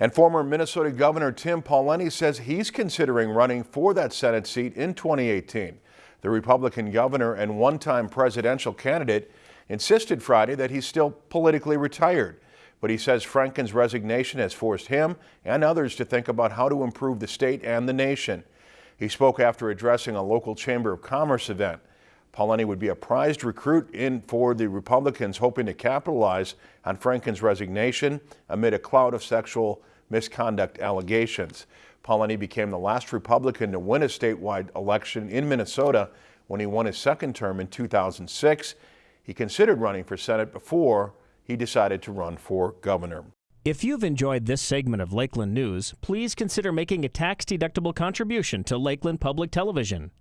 And former Minnesota Governor Tim Pawlenty says he's considering running for that Senate seat in 2018. The Republican governor and one-time presidential candidate insisted Friday that he's still politically retired. But he says Franken's resignation has forced him and others to think about how to improve the state and the nation. He spoke after addressing a local Chamber of Commerce event. Pawlenty would be a prized recruit in for the Republicans hoping to capitalize on Franken's resignation amid a cloud of sexual misconduct allegations. Pawlenty became the last Republican to win a statewide election in Minnesota when he won his second term in 2006. He considered running for Senate before he decided to run for governor. If you've enjoyed this segment of Lakeland News, please consider making a tax-deductible contribution to Lakeland Public Television.